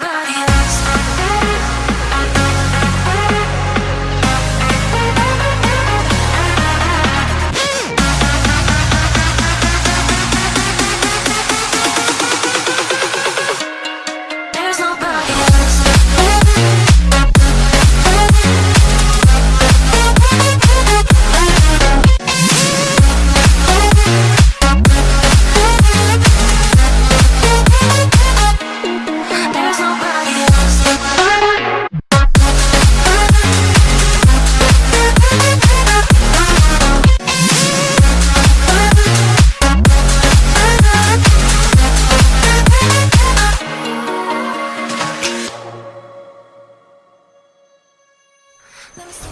Nobody Those